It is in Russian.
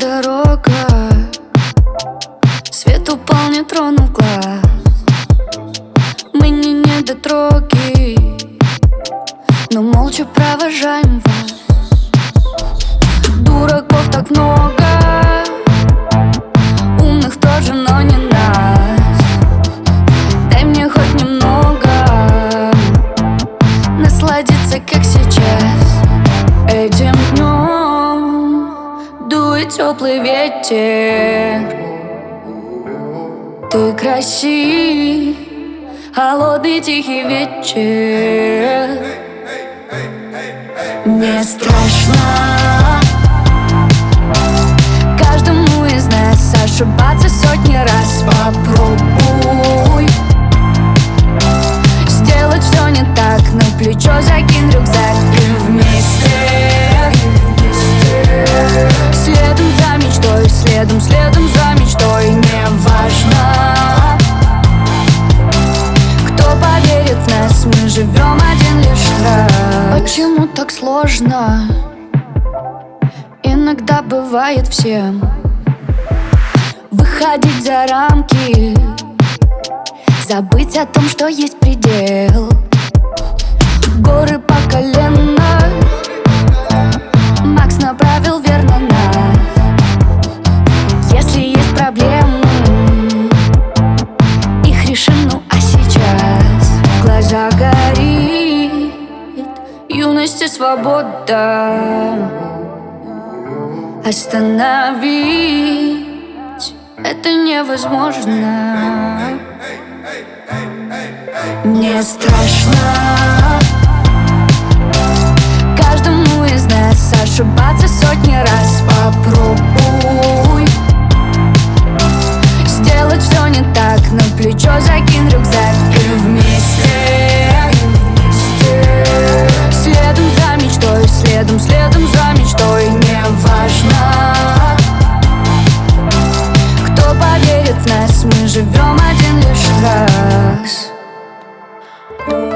дорога. Свет упал, не тронув глаз. Мы не недотроги Но молча провожаем вас. Дураков так много Умных тоже, но не нас. Дай мне хоть немного Насладиться, как сейчас. Этим днем Дует теплый ветер. Ты красив Холодный тихий вечер. Мне страшно. Каждому из нас ошибаться сотни раз сложно? Иногда бывает всем Выходить за рамки Забыть о том, что есть предел. Горы по колено. Макс направил верно нас Если есть проблемы Их решим, ну И свобода Остановить Это невозможно. Мне страшно. Каждому из нас ошибаться сотни раз Попробуй Oh.